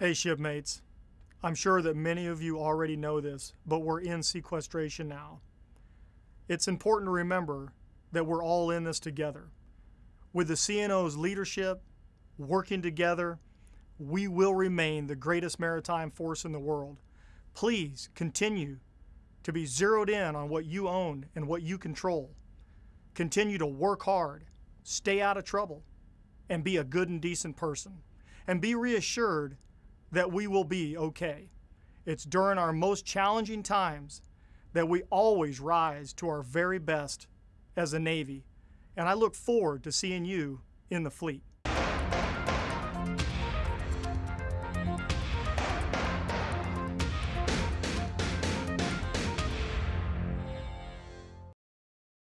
Hey, shipmates. I'm sure that many of you already know this, but we're in sequestration now. It's important to remember that we're all in this together. With the CNO's leadership, working together, we will remain the greatest maritime force in the world. Please continue to be zeroed in on what you own and what you control. Continue to work hard, stay out of trouble, and be a good and decent person. And be reassured that we will be okay. It's during our most challenging times that we always rise to our very best as a Navy. And I look forward to seeing you in the fleet.